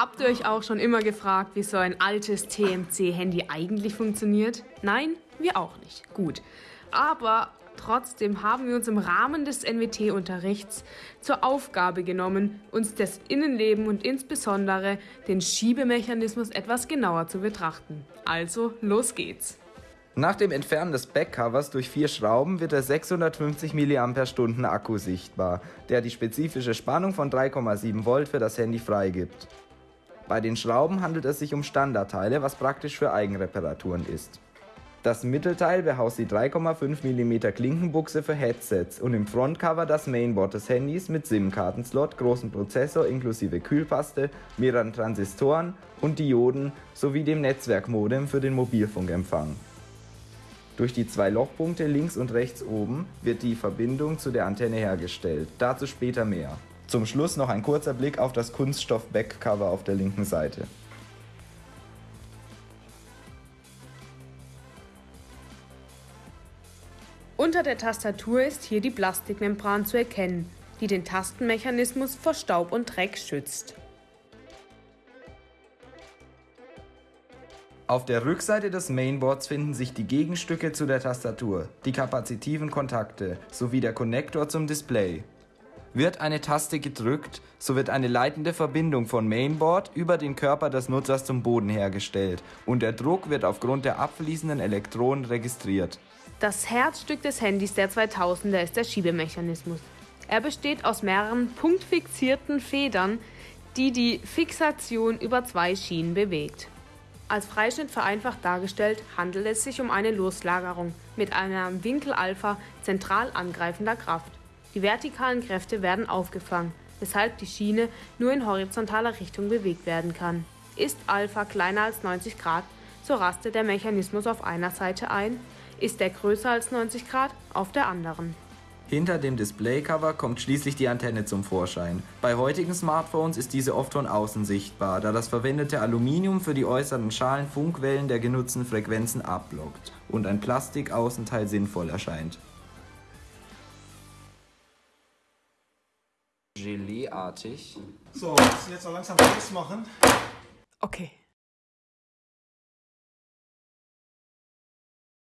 Habt ihr euch auch schon immer gefragt, wie so ein altes TMC-Handy eigentlich funktioniert? Nein, wir auch nicht. Gut. Aber trotzdem haben wir uns im Rahmen des NWT-Unterrichts zur Aufgabe genommen, uns das Innenleben und insbesondere den Schiebemechanismus etwas genauer zu betrachten. Also, los geht's. Nach dem Entfernen des Backcovers durch vier Schrauben wird der 650 mAh Akku sichtbar, der die spezifische Spannung von 3,7 Volt für das Handy freigibt. Bei den Schrauben handelt es sich um Standardteile, was praktisch für Eigenreparaturen ist. Das Mittelteil behaust die 3,5 mm Klinkenbuchse für Headsets und im Frontcover das Mainboard des Handys mit SIM-Kartenslot, großen Prozessor inklusive Kühlpaste, mehreren Transistoren und Dioden sowie dem Netzwerkmodem für den Mobilfunkempfang. Durch die zwei Lochpunkte links und rechts oben wird die Verbindung zu der Antenne hergestellt, dazu später mehr. Zum Schluss noch ein kurzer Blick auf das Kunststoff-Backcover auf der linken Seite. Unter der Tastatur ist hier die Plastikmembran zu erkennen, die den Tastenmechanismus vor Staub und Dreck schützt. Auf der Rückseite des Mainboards finden sich die Gegenstücke zu der Tastatur, die kapazitiven Kontakte sowie der Konnektor zum Display. Wird eine Taste gedrückt, so wird eine leitende Verbindung von Mainboard über den Körper des Nutzers zum Boden hergestellt und der Druck wird aufgrund der abfließenden Elektronen registriert. Das Herzstück des Handys der 2000er ist der Schiebemechanismus. Er besteht aus mehreren punktfixierten Federn, die die Fixation über zwei Schienen bewegt. Als Freischnitt vereinfacht dargestellt handelt es sich um eine Loslagerung mit einem Winkel Alpha zentral angreifender Kraft. Die vertikalen Kräfte werden aufgefangen, weshalb die Schiene nur in horizontaler Richtung bewegt werden kann. Ist Alpha kleiner als 90 Grad, so rastet der Mechanismus auf einer Seite ein, ist er größer als 90 Grad, auf der anderen. Hinter dem Displaycover kommt schließlich die Antenne zum Vorschein. Bei heutigen Smartphones ist diese oft von außen sichtbar, da das verwendete Aluminium für die äußeren Schalen Funkwellen der genutzten Frequenzen abblockt und ein Plastikaußenteil sinnvoll erscheint. Geleeartig. So, müssen jetzt noch langsam Schluss machen. Okay.